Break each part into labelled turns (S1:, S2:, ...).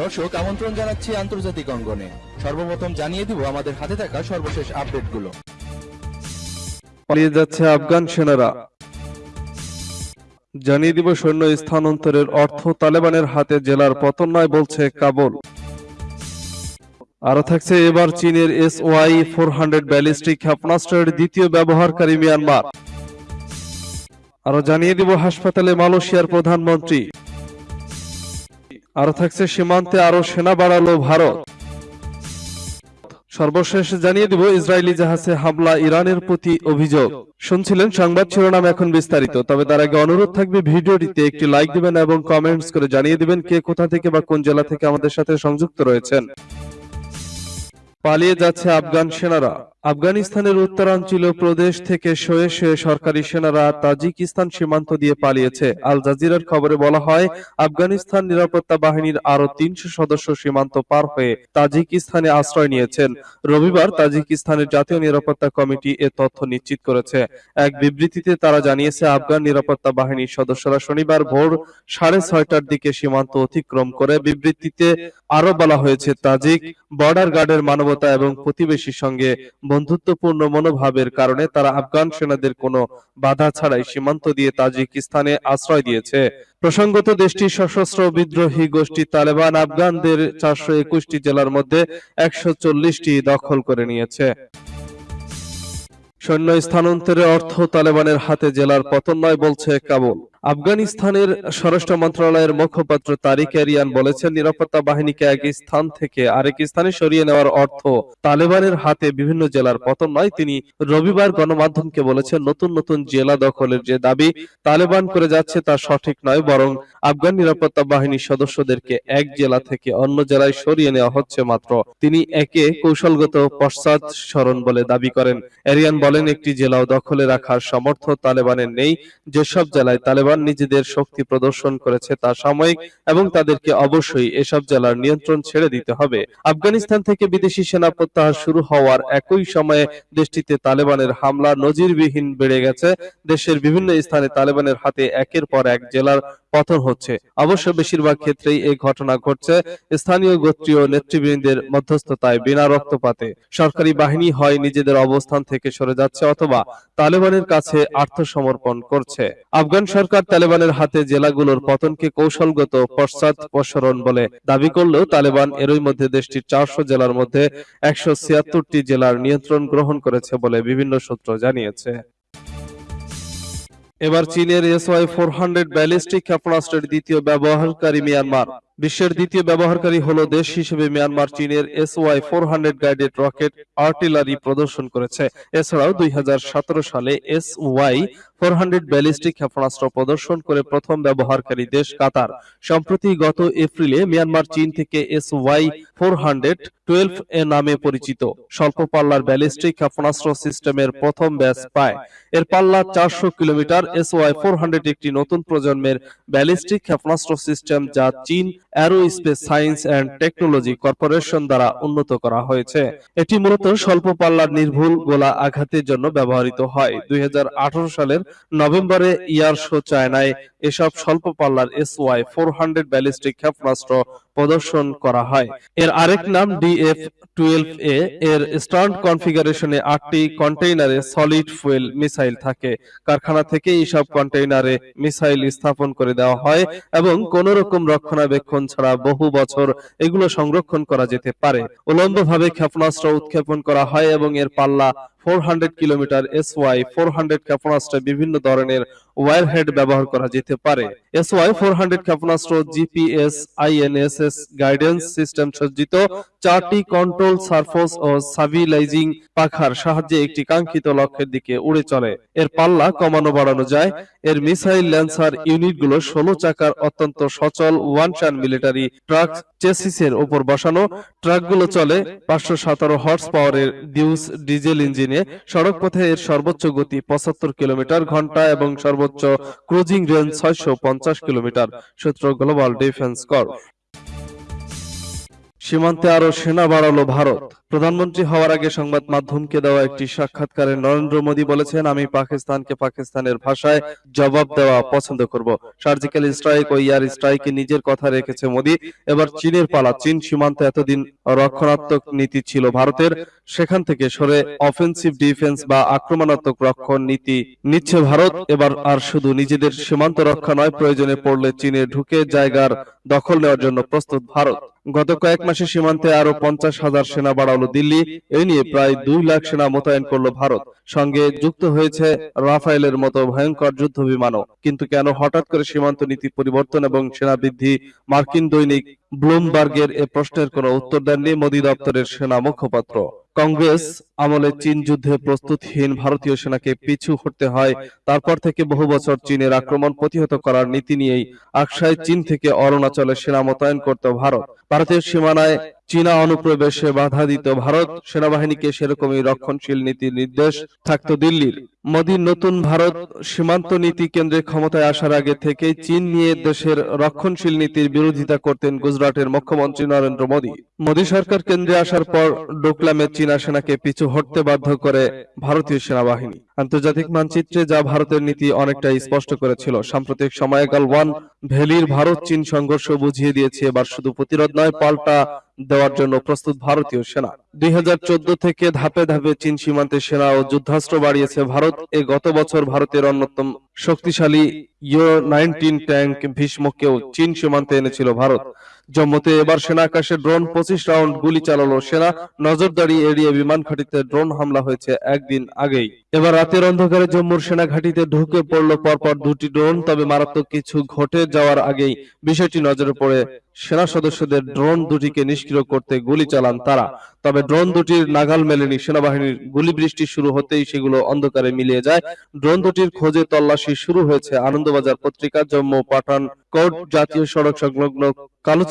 S1: দর্শক, আমন্ত্রণ জানাচ্ছি আন্তর্জাতিক অঙ্গনে। সর্বপ্রথম জানিয়ে দিব আমাদের হাতে থাকা সর্বশেষ আপডেটগুলো।
S2: পালিয়ে যাচ্ছে আফগান সেনারা। জানিয়ে দিব সৈন্য স্থানান্তরের অর্থ তালেবানের হাতে জেলার পতন নয় বলছে কাবুল। আরও থাকছে এবার চীনের S Y four hundred ballistic ক্ষেপণাস্ত্রের দ্বিতীয় ব্যবহারকারী মিয়ানমার। আরও জানিয়ে দিব হাসপাতালে মালয়েশিয়ার প্রধানমন্ত্রী। আরও থাকছে সীমান্তে আরও সেনা বাড়ালো ভারত। সর্বশেষ জানিয়ে দিব ইসরায়েলি জাহাজে হামলা, ইরানের প্রতি অভিযোগ। শুনছিলেন সংবাদ শিরোনাম এখন বিস্তারিত, তবে তার আগে অনুরোধ থাকবে ভিডিওটিতে একটি লাইক দিবেন এবং কমেন্টস করে জানিয়ে দিবেন কে কোথা থেকে বা কোন জেলা থেকে আমাদের সাথে সংযুক্ত রয়েছেন। পালিয়ে যাচ্ছে আফগান সেনারা। আফগানিস্তানের উত্তরাঞ্চলীয় প্রদেশ থেকে শয়ে শয়ে সরকারি সেনারা তাজিকিস্তান সীমান্ত দিয়ে পালিয়েছে। আল জাজিরার খবরে বলা হয়, আফগানিস্তান নিরাপত্তা বাহিনীর আরও তিনশো সদস্য সীমান্ত পার হয়ে তাজিকিস্তানে আশ্রয় নিয়েছেন। রবিবার তাজিকিস্তানের জাতীয় নিরাপত্তা কমিটি এ তথ্য নিশ্চিত করেছে। এক বিবৃতিতে তারা জানিয়েছে, আফগান নিরাপত্তা বাহিনীর সদস্যরা শনিবার ভোর সাড়ে ছয়টার দিকে সীমান্ত অতিক্রম করে। বিবৃতিতে আরও বলা হয়েছে, তাজিক বর্ডার গার্ডের মানবতা এবং প্রতিবেশীর সঙ্গে বন্ধুত্বপূর্ণ মনোভাবের কারণে তারা আফগান সেনাদের কোনো বাধা ছাড়াই সীমান্ত দিয়ে তাজিকিস্তানে আশ্রয় দিয়েছে। প্রসঙ্গত, দেশটির সশস্ত্র বিদ্রোহী গোষ্ঠী তালেবান আফগানদের চারশো একুশটি জেলার মধ্যে একশো চল্লিশটি দখল করে নিয়েছে। সৈন্য স্থানান্তরের অর্থ তালেবানের হাতে জেলার পতন নয় বলছে কাবুল। আফগানিস্তানের স্বরাষ্ট্র মন্ত্রণালয়ের মুখপাত্র তারিক এরিয়ান বলেছেন, নিরাপত্তা বাহিনীকে এক স্থান থেকে আরেক স্থানে সরিয়ে নেওয়ার অর্থ তালেবানের হাতে বিভিন্ন জেলার পতন নয়। তিনি রবিবার গণমাধ্যমকে বলেছেন, নতুন নতুন জেলা দখলের যে দাবি তালেবান করে যাচ্ছে তা সঠিক নয়, বরং আফগান নিরাপত্তা বাহিনীর সদস্যদেরকে এক জেলা থেকে অন্য জেলায় সরিয়ে নেওয়া হচ্ছে মাত্র। তিনি একে কৌশলগত পশ্চাৎ স্মরণ বলে দাবি করেন। এরিয়ান বলেন, একটি জেলাও দখলে রাখার সমর্থ তালেবানের নেই। যেসব জেলায় তালেবান নিজেদের শক্তি প্রদর্শন করেছে তা সাময়িক এবং তাদেরকে অবশ্যই এসব জেলার নিয়ন্ত্রণ ছেড়ে দিতে হবে। আফগানিস্তান থেকে বিদেশি সেনা প্রত্যাহার শুরু হওয়ার একই সময়ে দেশটিতে তালেবানের হামলা নজিরবিহীন বেড়ে গেছে। দেশের বিভিন্ন স্থানে তালেবানের হাতে একের পর এক জেলার পতন হচ্ছে। অবশ্য বেশিরভাগ ক্ষেত্রেই এই ঘটনা ঘটছে। স্থানীয় গোত্রীয় নেতৃবৃন্দের মধ্যস্থতায় বিনা রক্তপাতে। সরকারি বাহিনী হয় নিজেদের অবস্থান থেকে সরে যাচ্ছে অথবা তালেবানের কাছে আত্মসমর্পণ করছে। আফগান সরকার তালেবানের হাতে জেলাগুলোর পতনকে কৌশলগত পশ্চাৎপসরণ বলে দাবি করলেও তালেবান এরই মধ্যে দেশটির চারশো জেলার মধ্যে একশো জেলার নিয়ন্ত্রণ গ্রহণ করেছে বলে বিভিন্ন সূত্র জানিয়েছে। এবার চীনের এসওয়াই ফোর হান্ড্রেড ব্যালিস্টিক ক্ষেপণাস্ত্রের দ্বিতীয় ব্যবহারকারী মিয়ানমার। বিশ্বের দ্বিতীয় ব্যবহারকারী হলো দেশ হিসেবে মিয়ানমার চীনের S Y four hundred guided rocket artillery প্রদর্শন করেছে। এছাড়াও দুই সালে S Y four hundred ballistic ক্ষেপণাস্ত্র প্রদর্শন করে প্রথম ব্যবহারকারী দেশ কাতার। সম্প্রতি গত এপ্রিলে মিয়ানমার চীন থেকে S Y four hundred twelve A নামে পরিচিত। স্বল্প পাল্লার ব্যালিস্টিক ক্ষেপণাস্ত্র সিস্টেমের প্রথম ব্যাচ পায়। এর পাল্লা চারশো kilometre. S Y four hundred একটি নতুন প্রজন্মের ব্যালিস্টিক ক্ষেপণাস্ত্র সিস্টেম যা চীন aerospace science and technology corporation দ্বারা উন্নত করা হয়েছে। এটি মূলত স্বল্প পাল্লার নির্ভুল গোলা আঘাতের জন্য ব্যবহৃত হয়। দুই হাজার আঠারো সালের নভেম্বরে ইয়ার শো চায়নায় এসব স্বল্প পাল্লার S Y four hundred ballistic ক্ষেপণাস্ত্র প্রদর্শন করা হয়। এর আরেক নাম ডিএফ টুয়েলভ এ। এর স্ট্যান্ড কনফিগারেশনে আটটি কন্টেইনারে সলিড ফুয়েল মিসাইল থাকে। কারখানা থেকে এইসব কন্টেইনারে মিসাইল স্থাপন করে দেওয়া হয় এবং কোন রকম রক্ষণাবেক্ষণ ছাড়া বহু বছর এগুলো সংরক্ষণ করা যেতে পারে। উলম্বভাবে ক্ষেপণাস্ত্র উৎক্ষেপণ করা হয় এবং এর পাল্লা four hundred kilometre S Y four hundred ক্ষেপণাস্ত্রে বিভিন্ন ধরনের ওয়ারহেড ব্যবহার করা যেতে পারে। এস ওয়াই ফোর হান্ড্রেড ক্ষেপণাস্ত্র জিপিএস আইএনএসএস গাইডেন্স সিস্টেম সজ্জিত, চারটি কন্ট্রোল সার্ফোস ও সাবিলাইজিং পাখার সাহায্যে একটি কাঙ্ক্ষিত লক্ষ্যের দিকে উড়ে চলে। এর পাল্লা কমানো বাড়ানো যায়। এর মিসাইল ল্যান্সার ইউনিটগুলো ষোলো চাকার অত্যন্ত সচল ওয়ান শান মিলিটারি ট্রাক চেসিসের উপর বসানো। ট্রাকগুলো চলে পাঁচশো সতেরো হর্স পাওয়ারের ডিউস ডিজেল ইঞ্জিনে সড়ক পথে এর সর্বোচ্চ গতি পঁচাত্তর কিলোমিটার ঘণ্টা এবং সর্বোচ্চ ক্রুজিং রেঞ্জ ছয়শো পঞ্চাশ কিলোমিটার, সূত্র গ্লোবাল ডিফেন্স কর্প সীমান্তে আরও সেনা বাড়ালো ভারত। প্রধানমন্ত্রী হওয়ার আগে সংবাদ মাধ্যমকে দেওয়া একটি সাক্ষাৎকারে নরেন্দ্র মোদী বলেছেন, আমি পাকিস্তানকে পাকিস্তানের ভাষায় জবাব দেওয়া পছন্দ করব। সার্জিক্যাল স্ট্রাইক ও ইয়ার স্ট্রাইকে নিজের কথা রেখেছে মোদী। এবার চীনের পালা, চীন সীমান্তে এতদিন রক্ষণাত্মক নীতি ছিল ভারতের। সেখান থেকে সরে অফেন্সিভ ডিফেন্স বা আক্রমণাত্মক রক্ষণ নীতি নিচ্ছে ভারত। এবার আর শুধু নিজেদের সীমান্ত রক্ষা নয়, প্রয়োজনে পড়লে চীনে ঢুকে জায়গার দখল নেওয়ার জন্য প্রস্তুত ভারত। গত কয়েক মাসে সীমান্তে আরও পঞ্চাশ হাজার সেনা বাড়ালো দিল্লি এই নিয়ে প্রায় দুই লাখ সেনা মোতায়েন করল ভারত। সঙ্গে যুক্ত হয়েছে রাফায়েলের মতো ভয়ঙ্কর যুদ্ধ বিমানও কিন্তু কেন হঠাৎ করে সীমান্ত নীতি পরিবর্তন এবং সেনা বৃদ্ধি মার্কিন দৈনিক ব্লুমবার্গের এ প্রশ্নের কোনো উত্তর দেননি মোদী দপ্তরের সেনা মুখপাত্র। কংগ্রেস আমলে চীন যুদ্ধে প্রস্তুতহীন ভারতীয় সেনাকে পিছু হটতে হয়, তারপর থেকে বহু বছর চীনের আক্রমণ প্রতিহত করার নীতি নিয়েই আকসায় চীন থেকে অরুণাচলে সেনা মোতায়েন করত ভারত। ভারতীয় সীমানায় চীনা অনুপ্রবেশে বাধা দিত ভারত সেনাবাহিনীকে সেরকমই রক্ষণশীল নীতির নির্দেশ থাকত দিল্লির। মোদীর নতুন ভারত সীমান্ত নীতি কেন্দ্রে ক্ষমতায় আসার আগে থেকেই চীন নিয়ে দেশের রক্ষণশীল নীতির বিরোধিতা করতেন গুজরাটের মুখ্যমন্ত্রী নরেন্দ্র মোদী। মোদী সরকার কেন্দ্রে আসার পর ডোকলামে চীনা সেনাকে পিছু হটতে বাধ্য করে ভারতীয় সেনাবাহিনী। আন্তর্জাতিক মানচিত্রে যা ভারতের নীতি অনেকটাই স্পষ্ট করেছিল। সাম্প্রতিক সময়ে গালওয়ান ভ্যালির ভারত চীন সংঘর্ষ বুঝিয়ে দিয়েছে। এবার শুধু প্রতিরোধ নয়, পাল্টা দেওয়ার জন্য প্রস্তুত ভারতীয় সেনা। দুই হাজার চোদ্দ থেকে ধাপে ধাপে চীন সীমান্তে সেনা ও যুদ্ধাস্ত্র বাড়িয়েছে ভারত। এ গত বছর ভারতের অন্যতম শক্তিশালী ইউ নাইনটিন ট্যাঙ্ক ভীষ্মকেও চীন সীমান্তে এনেছিল ভারত। জম্মুতে এবার সেনা আকাশে ড্রোন, পঁচিশ রাউন্ড গুলি চালালো সেনা। নজরদারি এড়িয়ে বিমান ঘাঁটিতে ড্রোন হামলা হয়েছে একদিন আগেই। এবার রাতের অন্ধকারে জম্মুর সেনা ঘাঁটিতে ঢুকে পড়ল পরপর দুটি ড্রোন, তবে মারাত্মক কিছু ঘটে যাওয়ার আগেই বিষয়টি নজরে পড়ে। সেনা সদস্যদের ড্রোন দুটিকে নিষ্ক্রিয় করতে গুলি চালান তারা। তবে ড্রোন দুটির নাগাল মেলেনি সেনাবাহিনীর। গুলি বৃষ্টি শুরু হতেই সেগুলো অন্ধকারে মিলিয়ে যায়। ড্রোন দুটির খোঁজে তল্লাশি শুরু হয়েছে আনন্দবাজার পত্রিকা, জম্মু পাঠান কোট জাতীয় সড়ক সংলগ্ন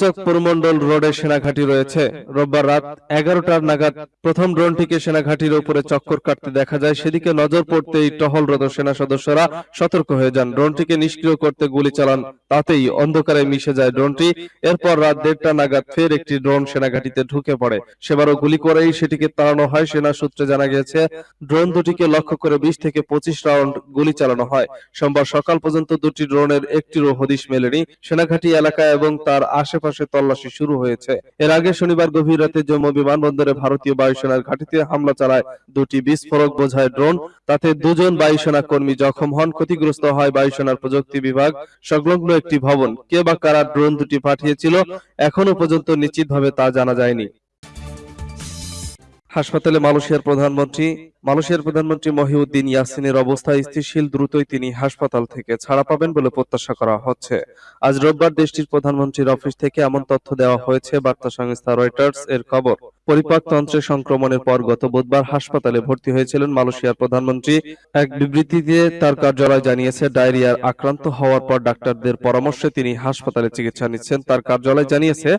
S2: কালুচক পরিমণ্ডল রোডে সেনাঘাঁটি রয়েছে। রোববার রাত এগারোটার নাগাদ প্রথম ড্রোনটিকে সেনাঘাঁটির উপরে চক্কর কাটতে দেখা যায়। সেদিকে নজর পড়তেই টহলরত সেনা সদস্যরা সতর্ক হয়ে যান। ড্রোনটিকে নিষ্ক্রিয় করতে গুলি চালান, তাতেই অন্ধকারে মিশে যায় ড্রোনটি। এরপর রাত দেড়টা নাগাদ ফের একটি ড্রোন সেনাঘাঁটিতে ঢুকে পড়ে। সেবারও গুলি করেই সেটিকে তাড়ানো হয়, সেনা সূত্রে জানা গেছে, ড্রোন দুটিকে লক্ষ্য করে বিশ থেকে পঁচিশ রাউন্ড গুলি চালানো হয়। সোমবার সকাল পর্যন্ত দুটি ড্রোনের একটিরও হদিশ মেলেনি। সেনাঘাঁটি এলাকা এবং তার আশেপাশে তল্লাশি শুরু হয়েছে। এর আগে শনিবার গভীর রাতে জম্মু বিমানবন্দরে ভারতীয় বায়ুসেনার ঘাঁটিতে হামলা চালায় দুটি বিস্ফোরক বোঝায় ড্রোন। তাতে দুজন বায়ুসেনা কর্মী জখম হন। ক্ষতিগ্রস্ত হয় বায়ুসেনার প্রযুক্তি বিভাগ, সংলগ্ন একটি ভবন। কে বা কারা ড্রোন দুটি পাঠিয়েছিল, এখনও পর্যন্ত নিশ্চিতভাবে তা জানা যায়নি। হাসপাতালে মালয়েশিয়ার প্রধানমন্ত্রী মালয়েশিয়ার প্রধানমন্ত্রী মহিউদ্দিন ইয়াসিনের অবস্থা স্থিতিশীল, দ্রুতই তিনি হাসপাতাল থেকে ছাড়া পাবেন বলে প্রত্যাশা করা হচ্ছে। আজ রোববার দেশটির প্রধানমন্ত্রীর অফিস থেকে এমন তথ্য দেওয়া হয়েছে, বার্তা সংস্থা রয়টার্স এর খবর। পরিপাকতন্ত্রে সংক্রমণের পর গত বুধবার হাসপাতালে ভর্তি হয়েছিলেন মালয়েশিয়ার প্রধানমন্ত্রী। এক বিবৃতিতে তার কার্যালয় জানিয়েছে ডায়রিয়ার আক্রান্ত হওয়ার পর ডাক্তারদের পরামর্শে তিনি হাসপাতালে চিকিৎসা নিচ্ছেন। তার কার্যালয় জানিয়েছে,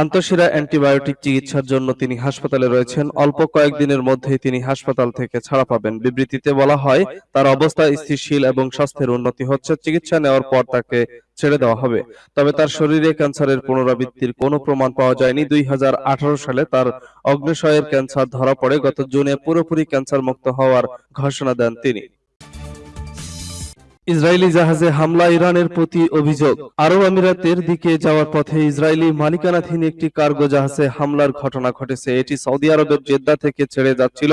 S2: আন্তঃশিরা অ্যান্টিবায়োটিক চিকিৎসার জন্য তিনি হাসপাতালে রয়েছেন। অল্প কয়েকদিনের মধ্যেই তিনি হাসপাতাল থেকে ছাড়া পাবেন। বিবৃতিতে বলা হয়, তার অবস্থা স্থিতিশীল এবং স্বাস্থ্যের উন্নতি হচ্ছে। চিকিৎসা নেওয়ার পর তাকে ছেড়ে দেওয়া হবে। তবে তার শরীরে ক্যান্সারের পুনরাবৃত্তির কোনো প্রমাণ পাওয়া যায়নি। দুই হাজার আঠারো সালে তার অগ্নিশয়ের ক্যান্সার ধরা পড়ে। গত জুনে পুরোপুরি ক্যান্সার মুক্ত হওয়ার ঘোষণা দেন তিনি। ইসরায়েলি জাহাজে হামলা ইরানের প্রতি অভিযোগ। আরব আমিরাতের দিকে যাওয়ার পথে ইসরায়েলি মালিকানাধীন একটি কার্গো জাহাজে হামলার ঘটনা ঘটেছে। এটি সৌদি আরবের জেদ্দা থেকে ছেড়ে যাচ্ছিল।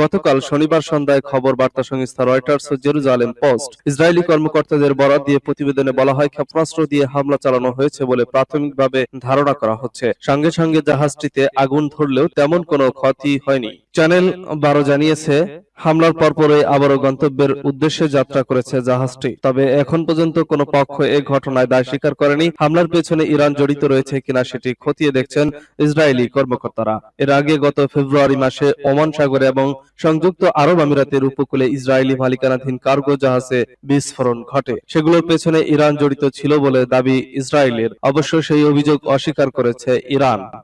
S2: গতকাল শনিবার সন্ধ্যায় খবর বার্তা সংস্থা রয়টার্স ও জেরুজালেম পোস্ট। ইসরায়েলি কর্মকর্তাদের বরাত দিয়ে প্রতিবেদনে বলা হয়, ক্ষেপণাস্ত্র দিয়ে হামলা চালানো হয়েছে বলে প্রাথমিকভাবে ধারণা করা হচ্ছে। সঙ্গে সঙ্গে জাহাজটিতে আগুন ধরলেও তেমন কোনো ক্ষতি হয়নি। চ্যানেল বারো জানিয়েছে হামলার পরপরই আবারও গন্তব্যের উদ্দেশ্যে যাত্রা করেছে জাহাজটি। তবে এখন পর্যন্ত কোনো পক্ষ এ ঘটনায় দায় স্বীকার করেনি। হামলার পেছনে ইরান জড়িত রয়েছে কিনা সেটি খতিয়ে দেখছেন ইসরায়েলি কর্মকর্তারা। এর আগে গত ফেব্রুয়ারি মাসে ওমান সাগরে এবং সংযুক্ত আরব আমিরাতের উপকূলে ইসরায়েলি মালিকানাধীন কার্গো জাহাজে বিস্ফোরণ ঘটে। সেগুলোর পেছনে ইরান জড়িত ছিল বলে দাবি ইসরায়েলের। অবশ্য সেই অভিযোগ অস্বীকার করেছে ইরান।